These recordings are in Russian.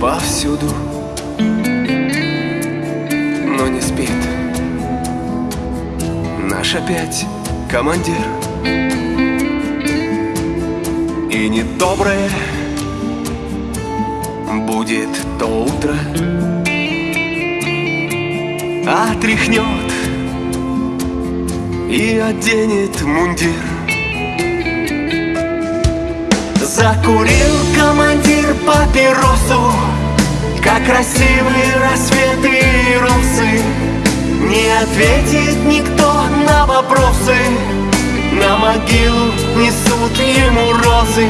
повсюду, но не спит. Наш опять командир. И недоброе будет то утро. Отряхнет и оденет мундир Закурил командир папиросу Как красивые рассветы и росы. Не ответит никто на вопросы На могилу несут ему розы.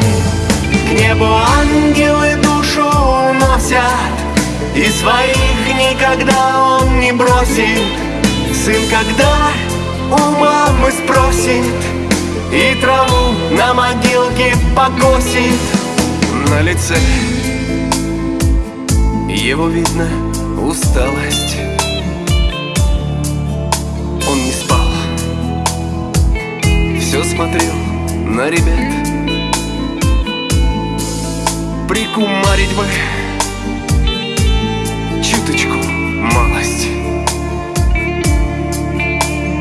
К небу ангелы душу уносят И своих никогда он не бросит. Сын, когда у мамы спросит И траву на могилке покосит. На лице его видно усталость. Он не спал. Все смотрел на ребят. Прикумарить бы Чуточку малость.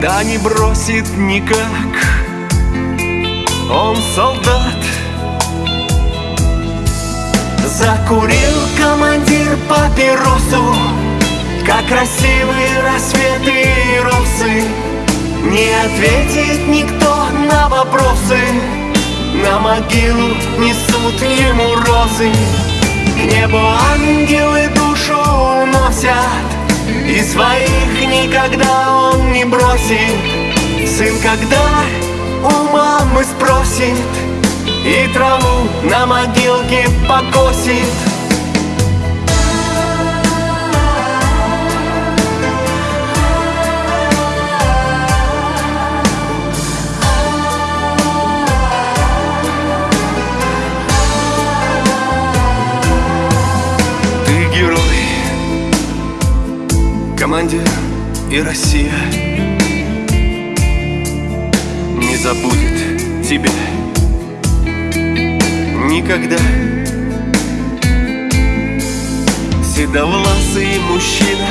Да не бросит никак Он солдат. Закурил командир папиросу Как красивые рассветы и росы Не ответит никто на вопросы На могилу несут ему розы. К небу ангелы душу уносят И своих никогда он не бросит. Сын, когда у мамы спросит и траву на могилке покосит. Ты герой, командир и Россия забудет тебя. Никогда. Седовласый мужчина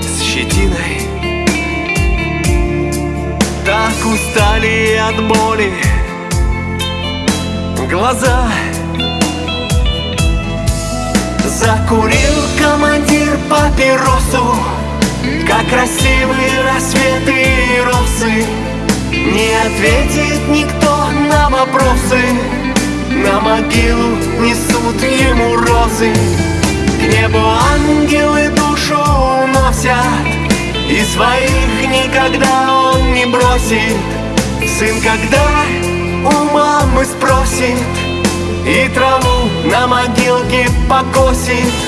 с щетиной. Так устали от боли глаза. Закурил командир папиросу Как красивые рассветы и Не ответит никто на вопросы. На могилу несут ему розы. К небу ангелы душу уносят. И своих никогда он не бросит. Сын, когда у мамы спросит И траву на могилке покосит